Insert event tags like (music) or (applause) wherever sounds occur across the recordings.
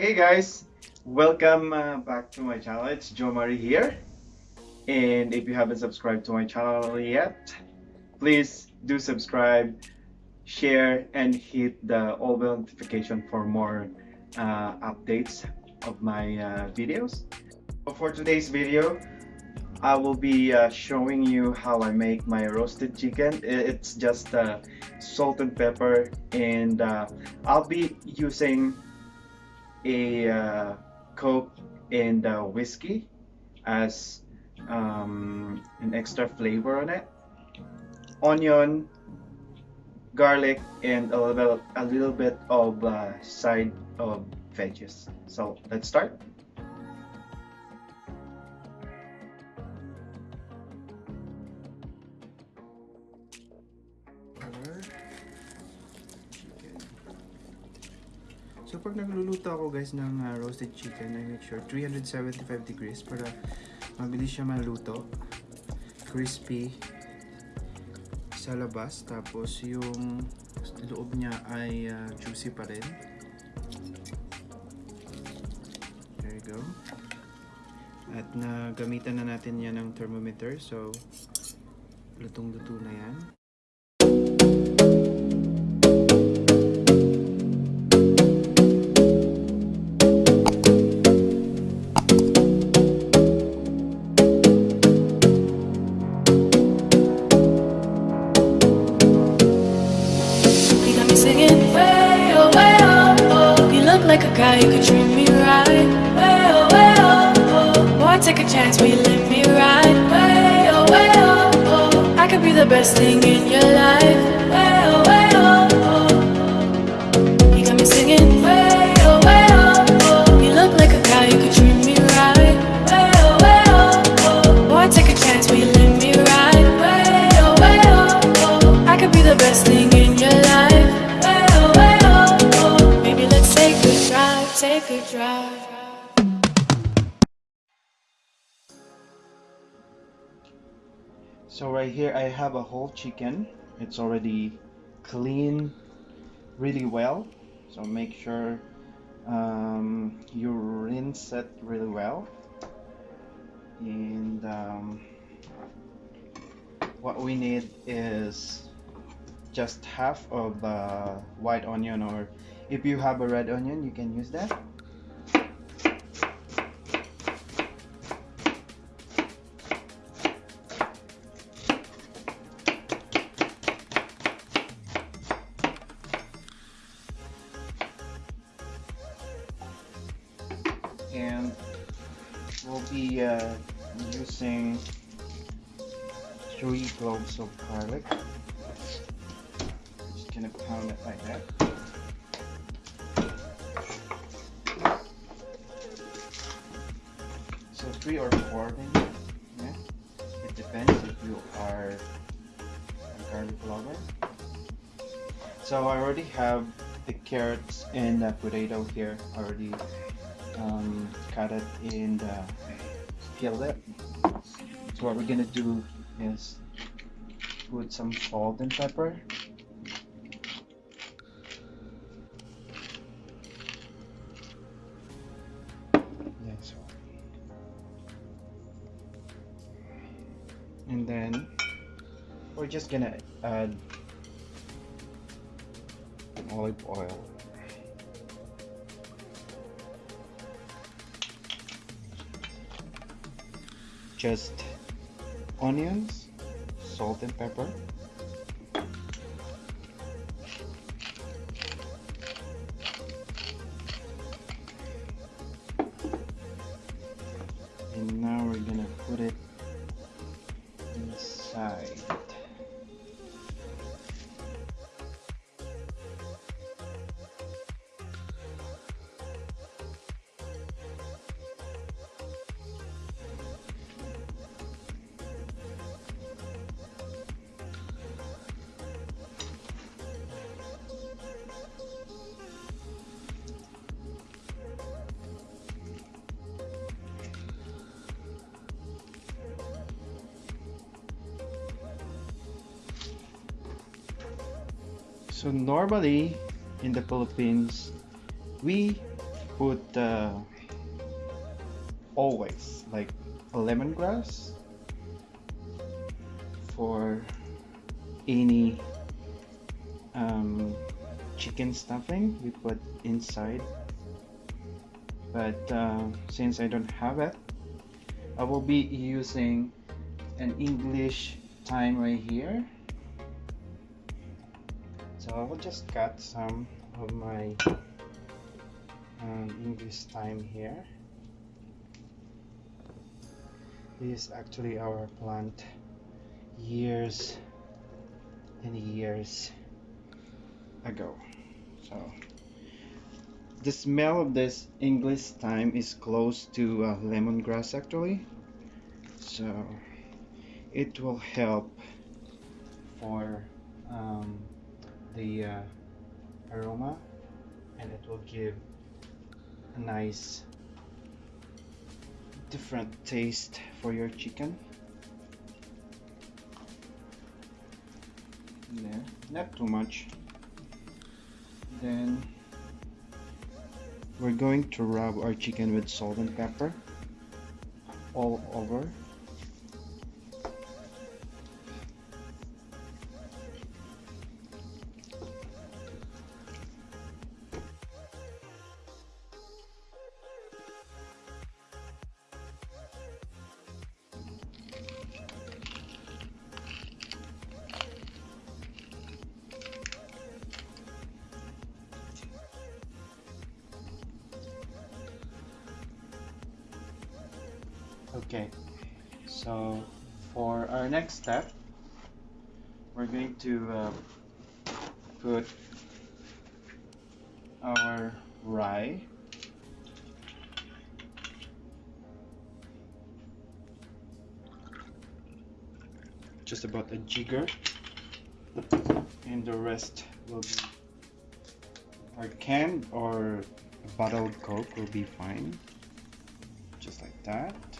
Hey guys, welcome uh, back to my channel. It's Joe Marie here. And if you haven't subscribed to my channel yet, please do subscribe, share, and hit the all bell notification for more uh, updates of my uh, videos. For today's video, I will be uh, showing you how I make my roasted chicken. It's just uh, salt and pepper and uh, I'll be using a uh, Coke and uh, whiskey as um, an extra flavor on it. Onion, garlic, and a little, a little bit of uh, side of veggies. So let's start. So pag nagluluto ako guys ng uh, roasted chicken, I make sure 375 degrees para mabilis siya maluto. Crispy sa labas, tapos yung loob niya ay uh, juicy pa rin. There you go. At nagamitan na natin yan ng thermometer, so lutong-luto na yan. Take a chance, will you let me ride? Way oh way oh oh. I could be the best thing in your life. So right here I have a whole chicken. It's already clean really well. So make sure um, you rinse it really well. And um, what we need is just half of uh, white onion or if you have a red onion you can use that. And we'll be uh, using three cloves of garlic. Just gonna pound it like that. So three or four maybe. Yeah. It depends if you are a garlic lover. So I already have the carrots and the potato here already um, cut it and uh, peeled it. So what we're gonna do is put some salt and pepper. And then we're just gonna add olive oil. Just onions, salt and pepper. So normally in the Philippines, we put uh, always like lemongrass for any um, chicken stuffing we put inside. But uh, since I don't have it I will be using an English thyme right here so I will just cut some of my um, English thyme here. This is actually our plant years and years ago. So the smell of this English thyme is close to uh, lemongrass actually. So it will help for um, the uh, aroma and it will give a nice different taste for your chicken. There not too much. Then we're going to rub our chicken with salt and pepper all over okay so for our next step we're going to uh, put our rye just about a jigger and the rest will be or canned or bottled coke will be fine just like that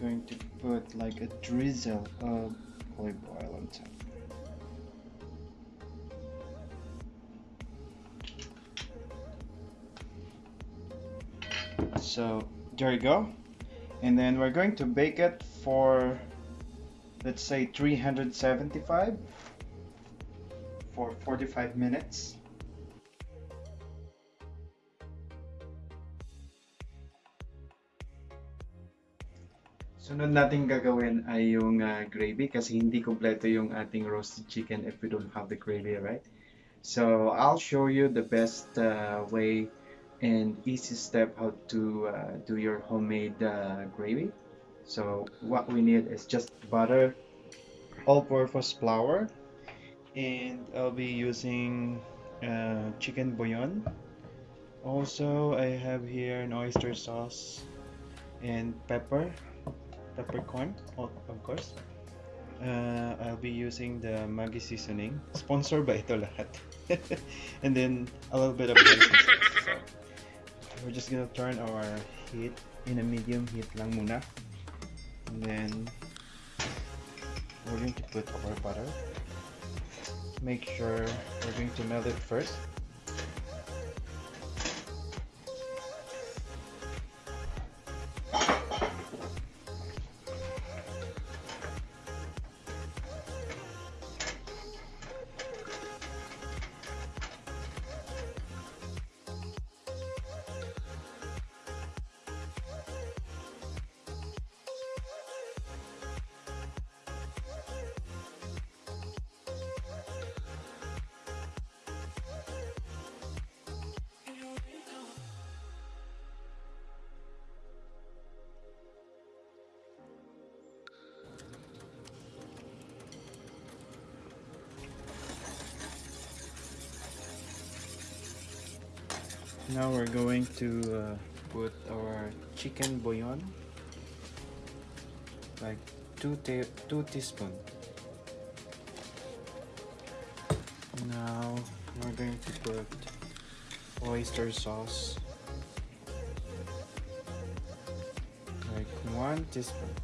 going to put like a drizzle of olive oil on top. So there you go. And then we're going to bake it for let's say 375 for 45 minutes Sunod natin gagawin ay yung uh, gravy kasi hindi kompleto yung ating roasted chicken if we don't have the gravy, right? So I'll show you the best uh, way and easy step how to uh, do your homemade uh, gravy. So what we need is just butter, all-purpose flour, and I'll be using chicken bouillon. Also, I have here an oyster sauce and pepper, peppercorn, of course. Uh, I'll be using the Maggi seasoning. Sponsored by ito lahat? (laughs) and then a little bit of. So, we're just gonna turn our heat in a medium heat lang muna. And then we're going to put our butter. Make sure we're going to melt it first. Now we're going to uh, put our chicken bouillon, like two ta two teaspoon. Now we're going to put oyster sauce, like one teaspoon.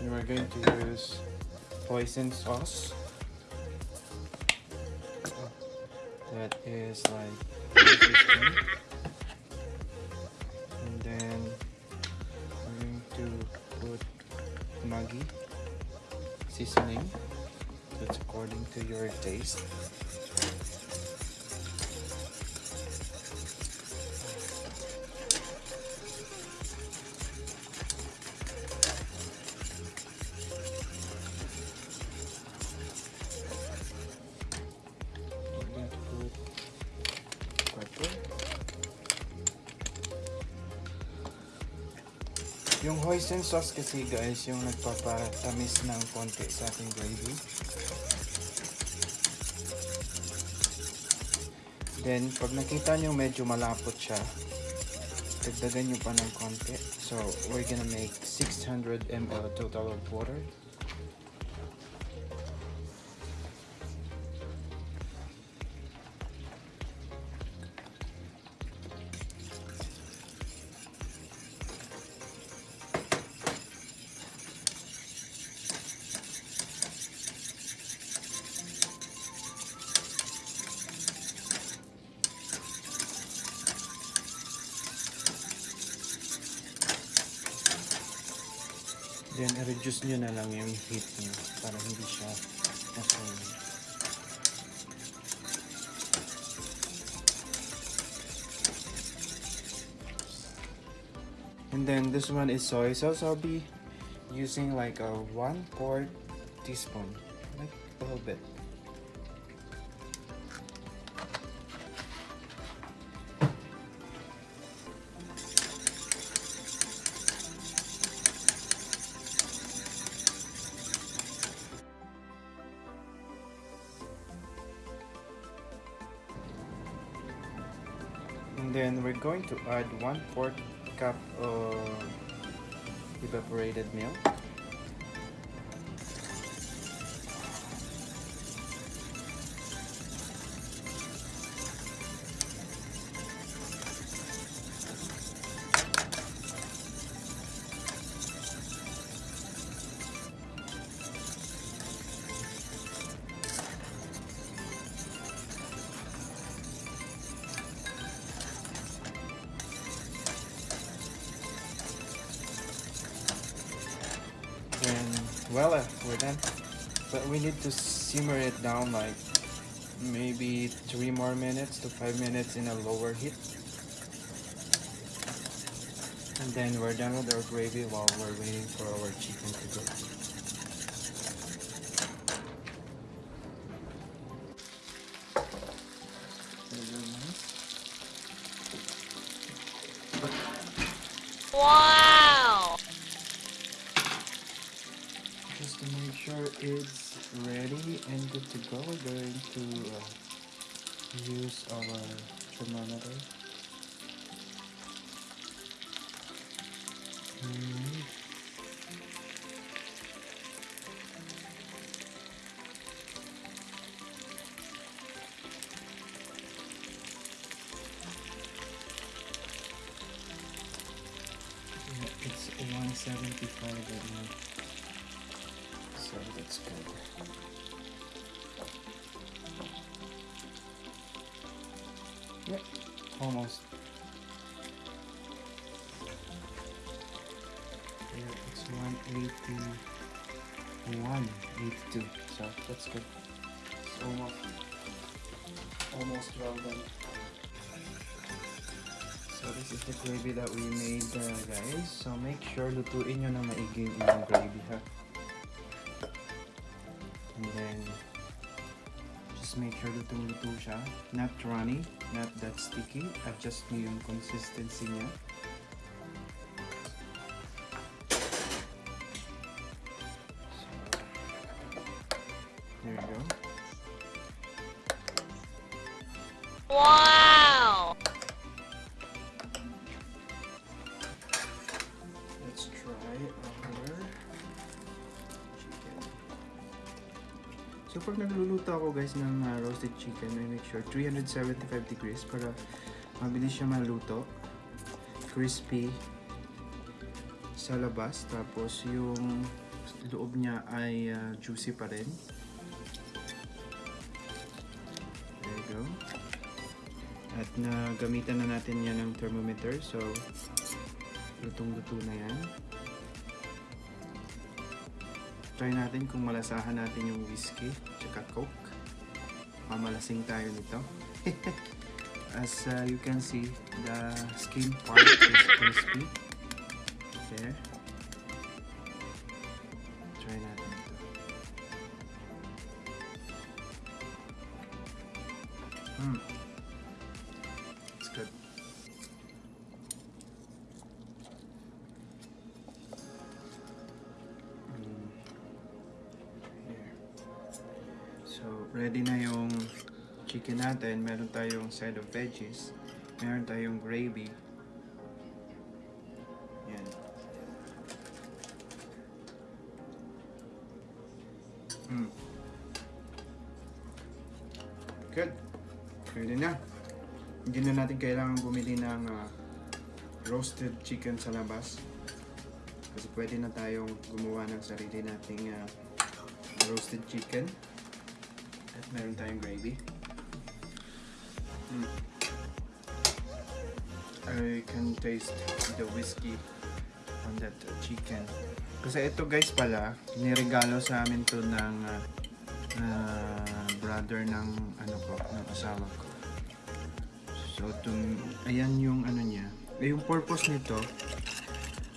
And we're going to use hoisin sauce. That is like (laughs) and then I'm going to put Maggi seasoning. That's according to your taste Yung hoisin sauce kasi guys, yung nagpapatamis ng konti sa ating gravy. Then, pag nakita nyo medyo malapot siya, dagdagan nyo pa ng konti. So, we're gonna make 600 ml total of water. Then, reduce nyo na lang yung heat nyo para hindi siya masunog. And then this one is soy sauce. I'll be using like a one quart teaspoon, like a little bit. Going to add one fourth cup of evaporated milk. We need to simmer it down like maybe three more minutes to five minutes in a lower heat. And then we're done with our gravy while we're waiting for our chicken to go. Wow! Just to make sure it's good to go, we're going to uh, use our thermometer. Mm. Yeah, it's 175 right now. So that's good. That's good. It's almost, almost well done. So this is the gravy that we made uh, guys. So make sure lutuin nyo na maigi yung gravy ha. And then just make sure lutong-luto siya. Not runny, not that sticky. Adjust nyo yung consistency niya. Chicken. So pag nagluluto ako guys ng uh, roasted chicken, I make sure 375 degrees para mabilis siya maluto. Crispy sa labas. Tapos yung loob niya ay uh, juicy pa rin. There you go. At nagamitan na natin yan ng thermometer. So, lutong-luto na yan. Try natin kung malasahan natin yung whiskey tsaka coke. Mamalasing tayo nito. (laughs) As uh, you can see, the skin part is crispy. There. Try natin ito. Mm. Natin. Meron tayong side of veggies. Meron tayong gravy. Yan. Mm. Good. Pwede na. Hindi na natin kailangan bumili ng ah, roasted chicken sa labas. Kasi pwede na tayong gumawa ng sarili nating ah, roasted chicken. At meron tayong gravy. Mm. I can taste the whiskey on that chicken. Kasi ito guys pala, niregalo sa amin to ng uh, uh, brother ng ano ko, ng asawa ko. So, tum, ayan yung ano niya. Eh, yung purpose nito,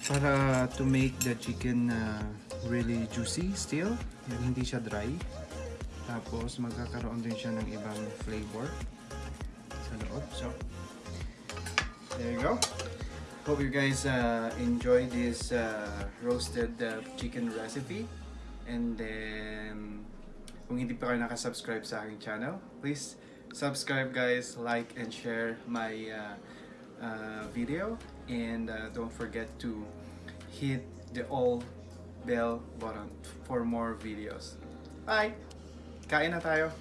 para to make the chicken uh, really juicy still. Yan, hindi siya dry. Tapos, magkakaroon din siya ng ibang flavor sa loob. So, there you go. Hope you guys uh, enjoy this uh, roasted uh, chicken recipe. And then, kung hindi pa kayo nakasubscribe sa aking channel, please subscribe guys, like and share my uh, uh, video. And uh, don't forget to hit the all bell button for more videos. Bye! Kain na tayo!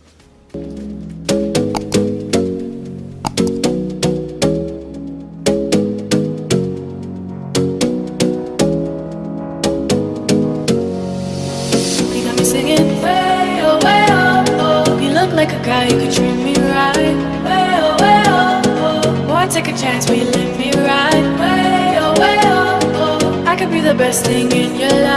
The best thing in your life.